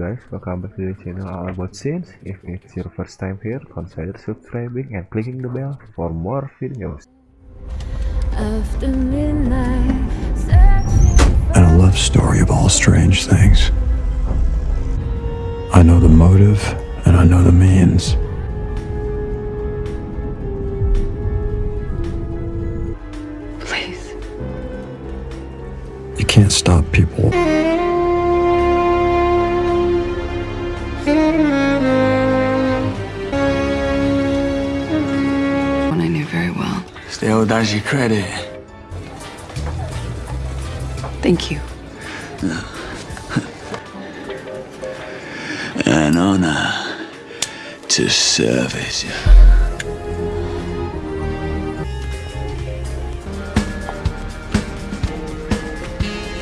guys, welcome back to the channel All About Scenes. If it's your first time here, consider subscribing and clicking the bell for more videos. After midnight, and a love story of all strange things. I know the motive and I know the means. Please. You can't stop people. Still does you credit. Thank you. An honor to service you.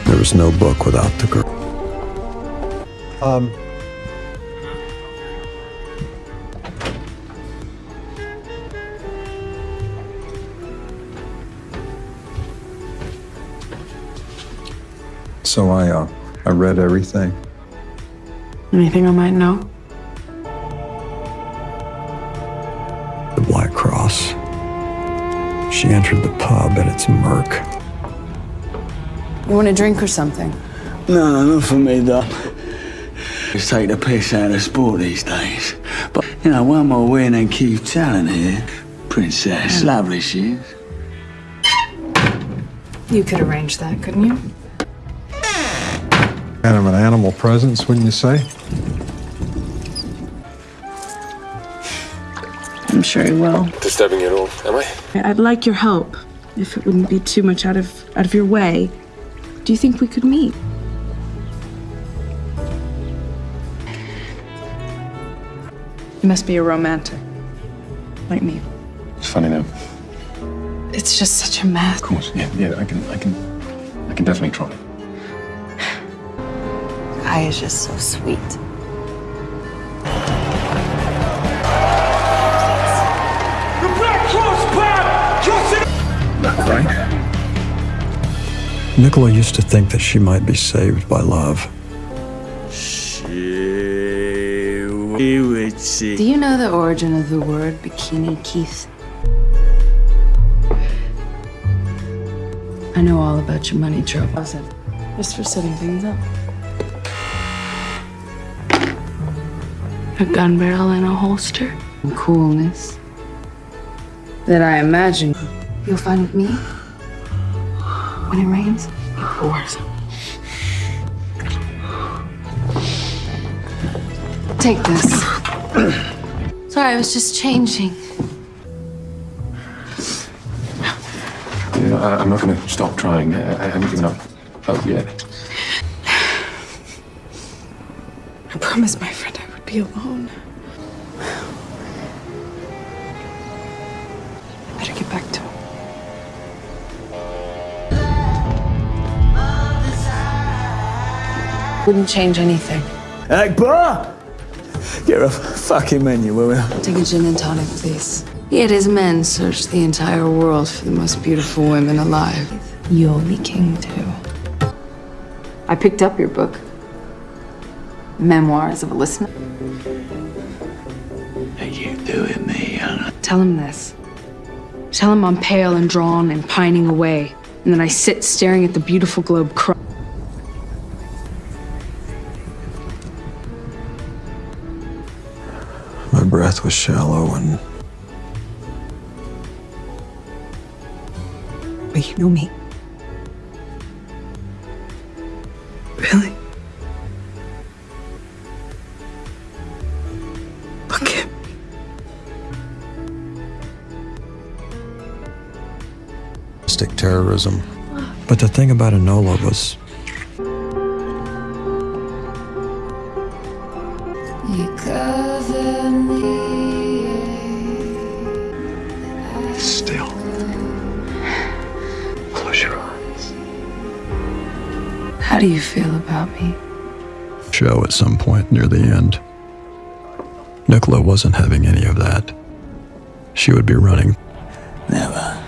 There was no book without the girl. Um, So I, uh, I read everything. Anything I might know? The Black Cross. She entered the pub and it's murk. You want a drink or something? No, not for me, though. Just take the piss out of sport these days. But, you know, one more win and keep telling here. Princess, lovely she is. You could arrange that, couldn't you? Kind of an animal presence, wouldn't you say? I'm sure he will. disturbing you at all, am I? I'd like your help, if it wouldn't be too much out of out of your way. Do you think we could meet? You must be a romantic, like me. It's funny though. It's just such a mess. Of course, yeah, yeah. I can, I can, I can definitely try. Guy is just so sweet. Right? Nicola used to think that she might be saved by love. Do you know the origin of the word bikini, Keith? I know all about your money troubles. Just for setting things up. A gun barrel and a holster. And coolness. That I imagine you'll find with me. When it rains, it pours. Take this. Sorry, I was just changing. Yeah, I, I'm not going to stop trying. I, I haven't given up hope yet. I promise, my friend I would be alone. Better get back to him. Wouldn't change anything. Akbar! Get a fucking menu, will you? Take a gin and tonic, please. Yet his men searched the entire world for the most beautiful women alive. You'll be king too. I picked up your book. Memoirs of a Listener. Are you doing me, Hannah? Tell him this. Tell him I'm pale and drawn and pining away, and then I sit staring at the beautiful globe cry. My breath was shallow and But you know me. Really? Stick terrorism. But the thing about Enola was You cover me. Still. Close your eyes. How do you feel about me? show at some point near the end. Nicola wasn't having any of that. She would be running Never.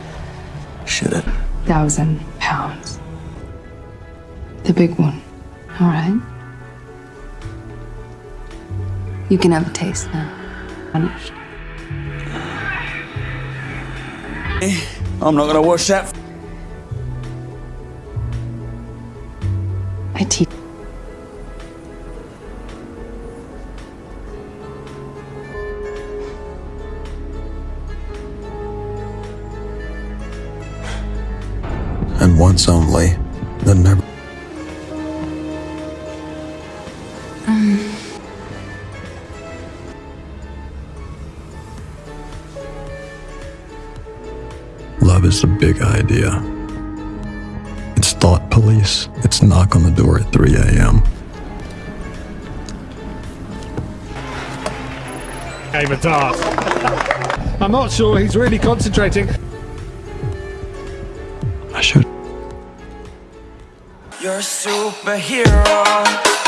Should have. Thousand pounds. The big one. All right. You can have a taste now. Punished. I'm not gonna watch that. I teach. And once only, then never. Love is a big idea. It's thought police. It's knock on the door at 3 a.m. Game of darts. I'm not sure he's really concentrating. Superhero.